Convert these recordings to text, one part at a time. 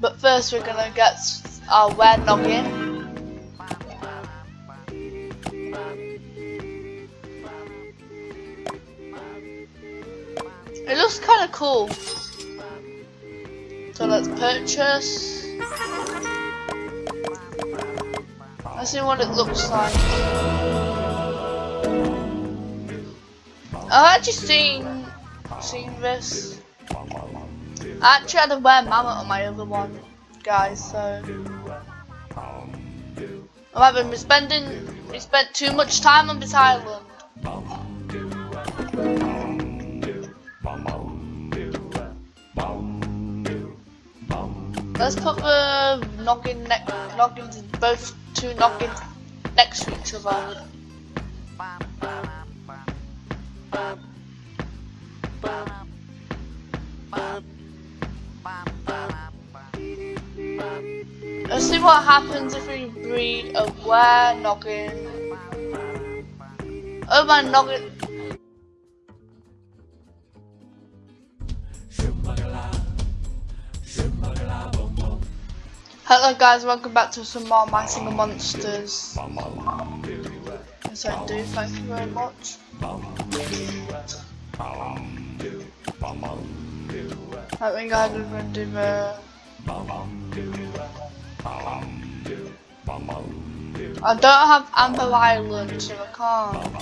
But first we're gonna get our where noggin. It looks kind of cool. So let's purchase. Let's see what it looks like. I've actually seen seen this. I actually had a wear mammoth on my other one, guys. So I haven't been spending. We spent too much time on this island. Let's put the noggin ne noggins, both two noggins next to each other. See what happens if we breed a were noggin. Oh my noggin Hello guys, welcome back to some more My Singing Monsters. Yes I do, thank you very much. I think going to do the... I don't have Amber Island, so I can't.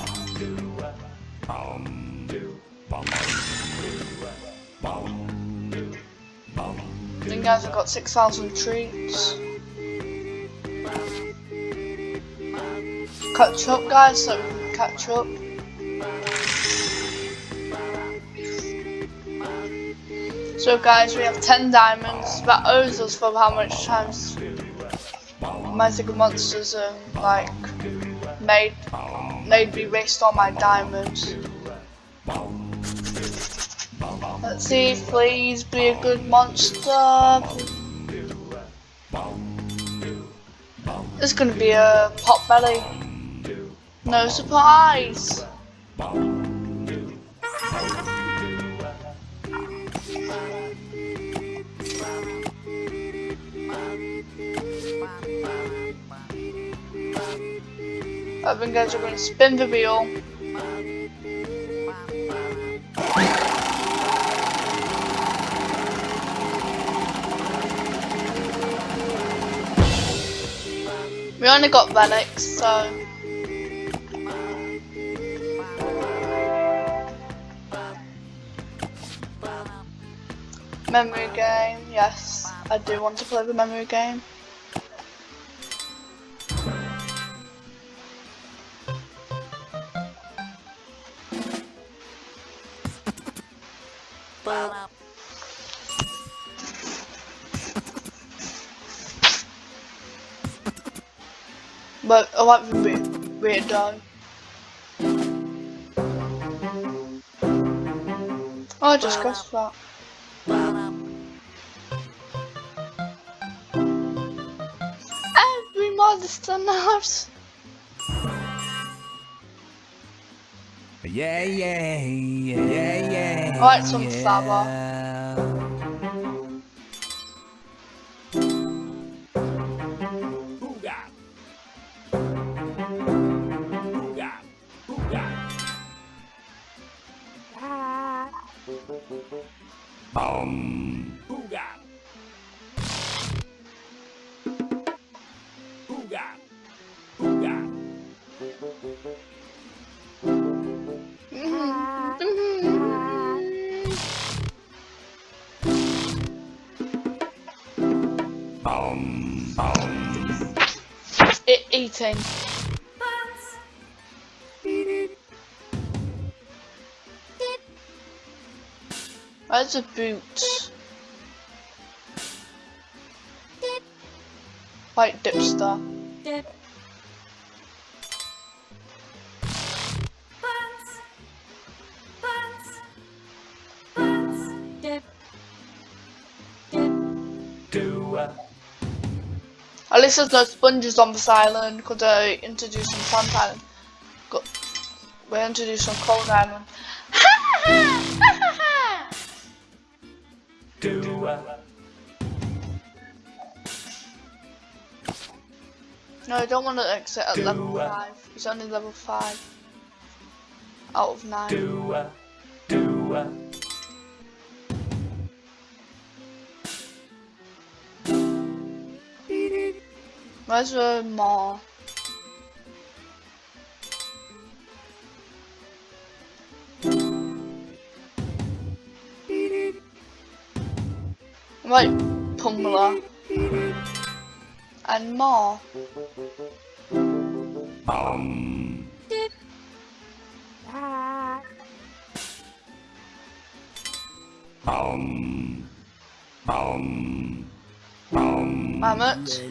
Then guys, I've got 6,000 treats. Catch up guys, so we can catch up. So guys, we have 10 diamonds. That owes us for how much times my singing monsters um, like made made me waste all my diamonds. Let's see, please be a good monster. It's gonna be a pot belly. No surprise. I think guys are going to spin the wheel. We only got relics, so... Memory game, yes. I do want to play the memory game. But I want the weird, weird dog. Oh, I just guessed that. Every monster knows. Yeah, yeah, yeah, yeah. I like some yeah. flower. Boom. Booga. Booga. Booga. Boom. Boom. It eating. Where's the boots? White dipster. At least there's no sponges on this island because I introduced some sand island. We introduced some cold island. No, I don't want to exit at level 5. It's only level 5. Out of 9. Do, uh. Where's the more? Right, Pumla. And more. Um. Um. Um. Um. Mammoth.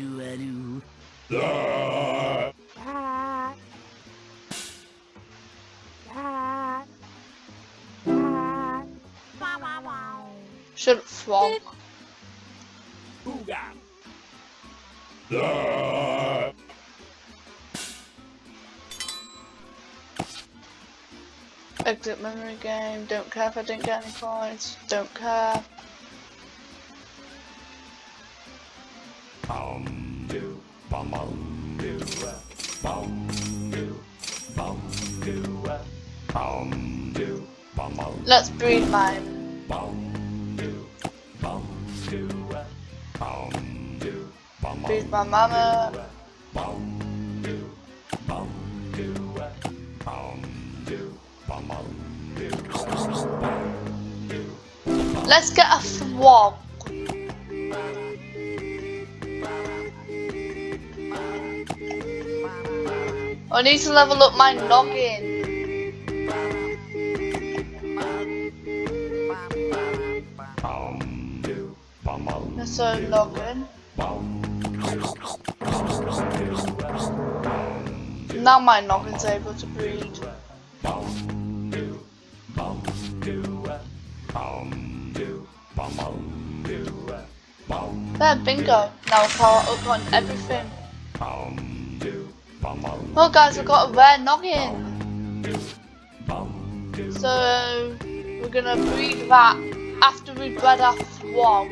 Up, frog. Exit memory game. Don't care if I didn't get any points. Don't care. Bum do. Bum do. Bum do. Bum do. Bum do. Bum. Let's breed mine. Bum do. Bum do. Bum do. My mama. Let's get a frog. I need to level up my noggin. Bum do. Bum bum. That's a noggin. Now my noggin's able to breed. There, bingo. Now power up on everything. Well guys, I've got a rare noggin. So we're gonna breed that after we bred our frog.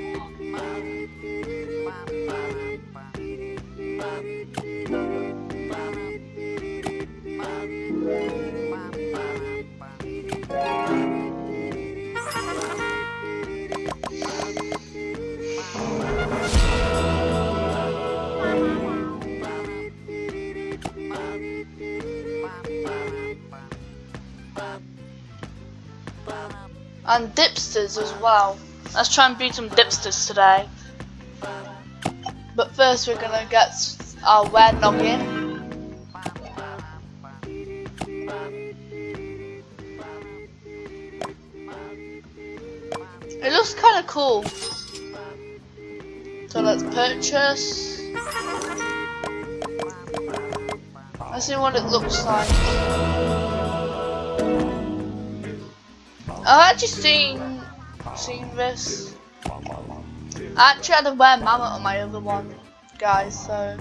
And dipsters as well. Let's try and beat some dipsters today. But first we're gonna get our rare noggin. It looks kind of cool. So let's purchase. Let's see what it looks like. I've actually seen seen this. I actually had a rare mammoth on my other one, guys. So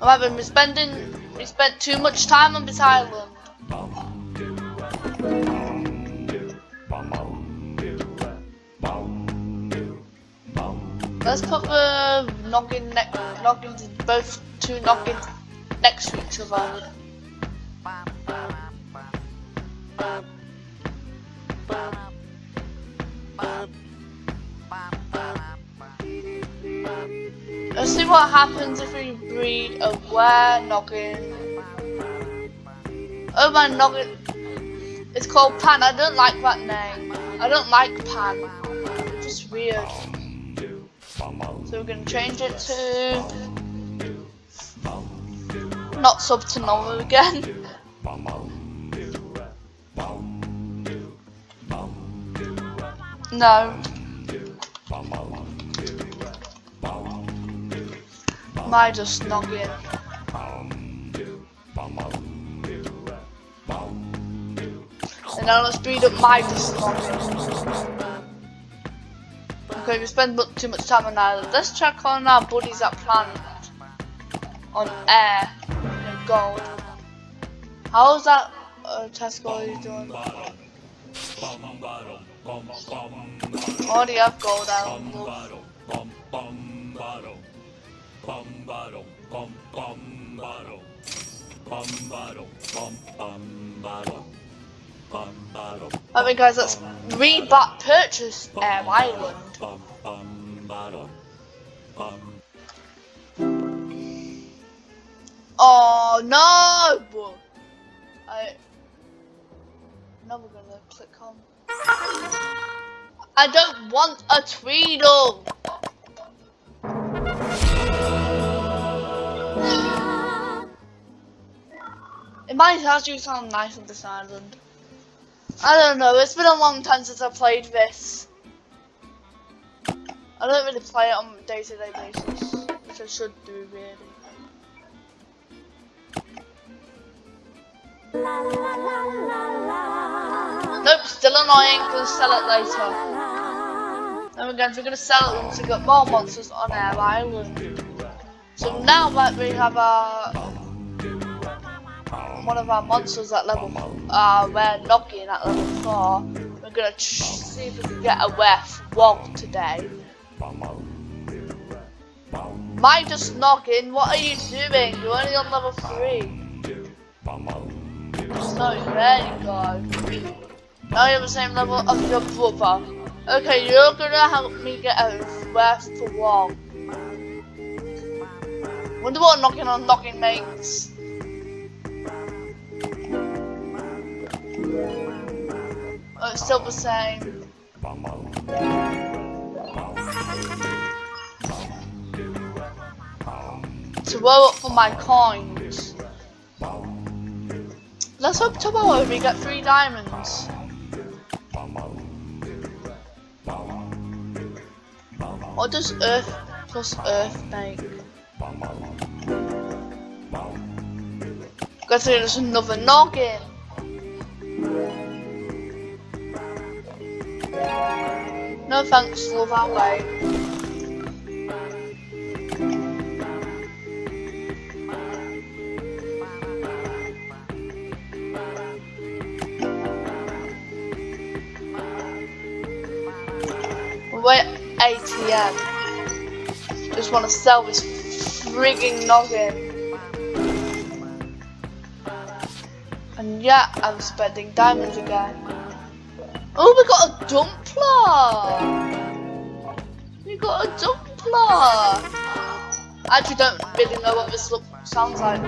having we spending we spent too much time on this island. Let's put the noggin ne noggins both two noggins next to each other. Let's see what happens if we breed a were noggin. Oh my noggin. It's called Pan. I don't like that name. I don't like Pan. It's just weird. So we're gonna change it to not sub to normal again. No. My just noggin. And now let's speed up my just noggin. Okay, we spend too much time on island. Let's check on our buddies at planet. On air. And gold. How's that uh, Tesco doing? Bum bum bottom bum bottom Alright guys, let's read back purchase um, Air Island. Oh no! I now we're gonna click on. I don't want a Tweedle. It might actually sound nice on this island. I don't know, it's been a long time since I played this. I don't really play it on a day-to-day basis, which I should do really. Nope, still annoying, gonna sell it later. Then again, we're gonna sell it once we got more monsters on our island. So now that we have our one of our monsters at level uh we're knocking at level four, we're gonna see if we can get a wef wog today. Mine just knocking, what are you doing? You're only on level three. So there you go. Now you're the same level of your brother. Okay, you're gonna help me get a rest for one. Wonder what knocking on knocking makes. Oh, it's still the same. To roll up for my coins. Let's hope tomorrow we get three diamonds. What does Earth plus Earth make? Guess there's another noggin. No thanks, love our way. We're ATM. Just want to sell this frigging noggin. And yeah, I'm spending diamonds again. Oh, we got a Drumpler! We got a Drumpler! I actually don't really know what this look sounds like.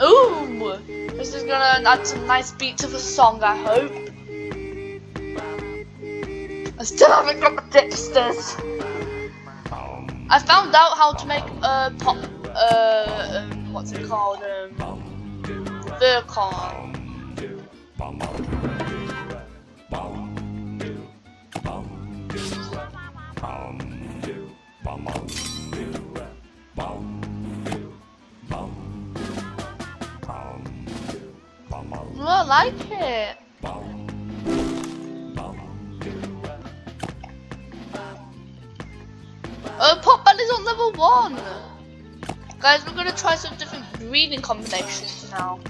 Ooh! This is gonna add some nice beat to the song, I hope. Still haven't got the dipsters. I found out how to make a pop, uh, um, what's it called, um, Vercon. I like it. One. Guys, we're gonna try some different breeding combinations now.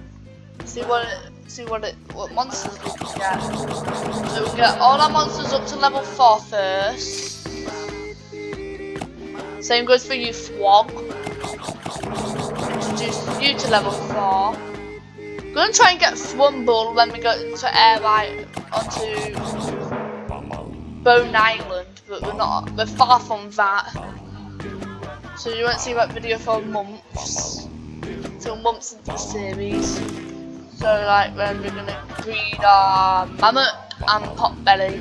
See what it, see what it, what monsters we can get. So we get all our monsters up to level four first. Same goes for you, Thwog. Introduce you to level four. We're gonna try and get Thwumble when we go to air right onto Bone Island, but we're not. We're far from that. So you won't see that video for months. Till months into the series. So like when we're gonna breed our mammoth and potbelly.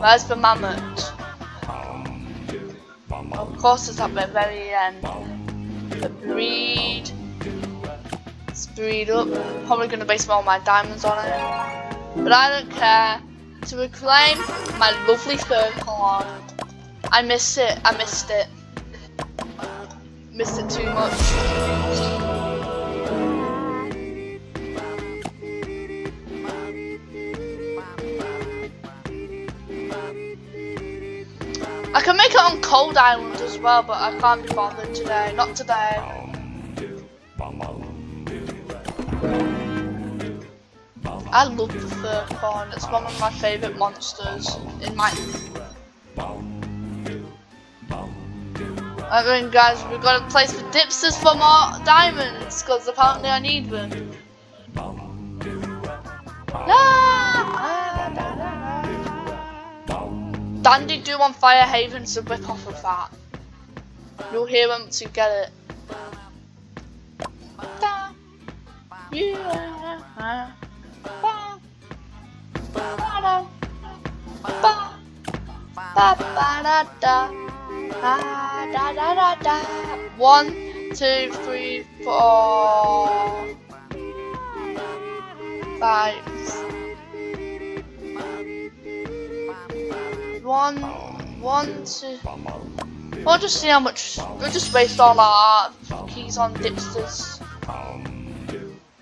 Where's the mammoth? Of course it's at the very end. The breed. Breed up. Probably gonna base all my diamonds on it. But I don't care. To reclaim my lovely fur corn. I miss it. I missed it. Missed it too much. I can make it on Cold Island as well, but I can't be bothered today. Not today. I love the fur corn. It's one of my favourite monsters in my I mean, guys, we've got a place for dipsters for more diamonds, because apparently I need them. Dandy do on Fire Haven's a rip off of that. You'll hear them to get it. Yeah, uh, uh, uh, ba, ba, da, ba, ba, da, da, da, da, da, da. One, two, three, four, five. One, one, two. We'll just see how much. We'll just waste all our keys on dipsters.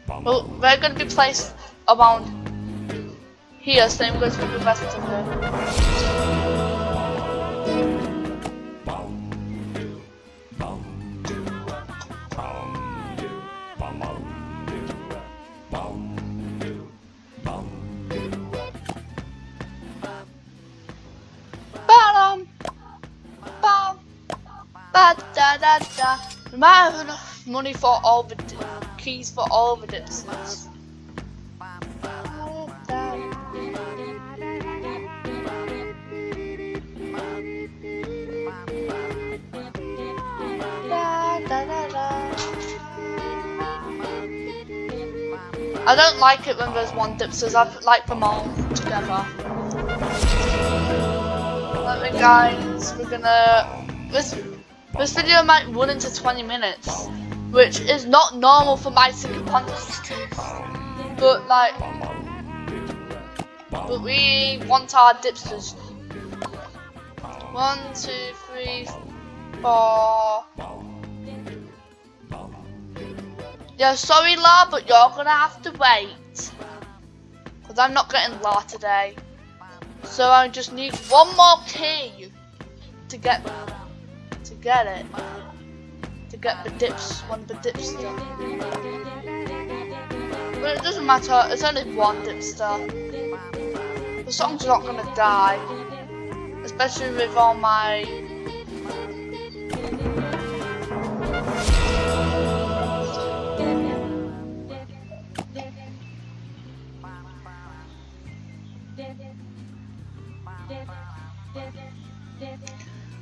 Well, we're gonna be placed around here, so I'm going to do the rest of it. Ba-da-da-da. We might have enough money for all the keys for all the. Da-da-da-da. I don't like it when there's one dipsters. I like them all together. Let me guys, we're gonna this this video might run into 20 minutes, which is not normal for my single contest. But like but we want our dipsters. One, two, three, four. Yeah, sorry La, but you're gonna have to wait. Cause I'm not getting La today. So I just need one more key to get get it. Uh, to get the dips one of the dipster. But it doesn't matter, it's only one dipster. The song's not gonna die. Especially with all my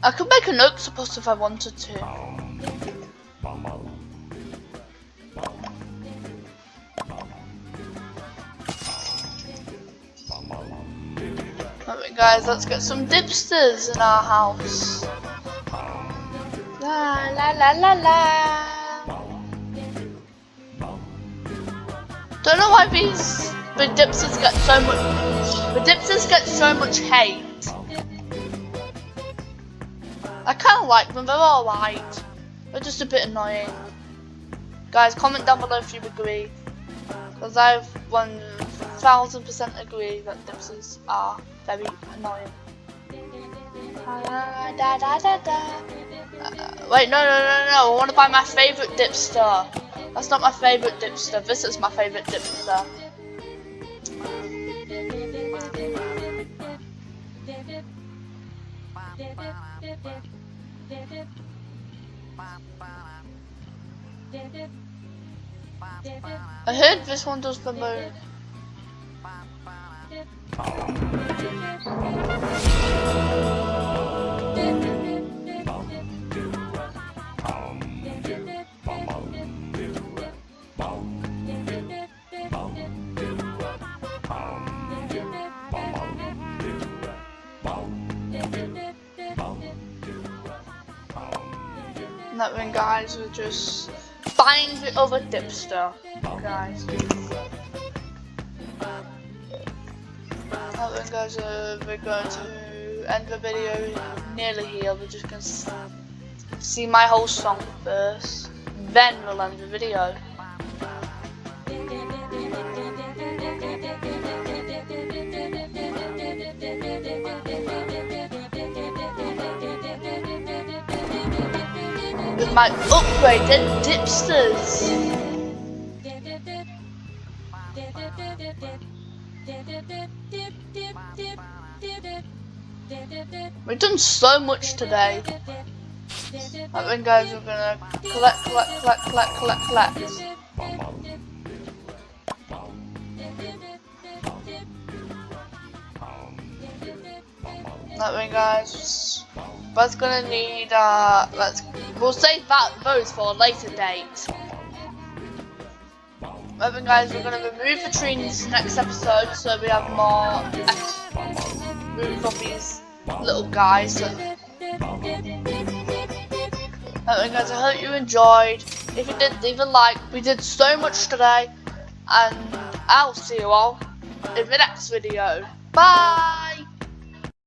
I could make an octopus if I wanted to. Alright guys, let's get some dipsters in our house. La la la la la. Don't know why these the dipsters get so much the dipsters get so much hate. I kind of like them, they're alright. They're just a bit annoying. Guys, comment down below if you agree. Because I've 1000% agree that dipsters are very annoying. Da, da, da, da. Uh, wait, no, no, no, no, I want to buy my favourite dipster. That's not my favourite dipster, this is my favourite dipster. I heard this one does the moon. And that means guys we're just buying the other dipster, guys. Means guys uh, we're going to end the video nearly here. We're just gonna see my whole song first, then we'll end the video. my upgraded dipsters. We've done so much today. I think guys we're gonna collect, collect, collect, collect, collect, collect. That means guys, both gonna need, uh, let's we'll save that those for a later date. Way guys, we're gonna remove the trees next episode so we have more move of these little guys. So. Guys, I hope you enjoyed. If you did, leave a like. We did so much today. And I'll see you all in the next video. Bye!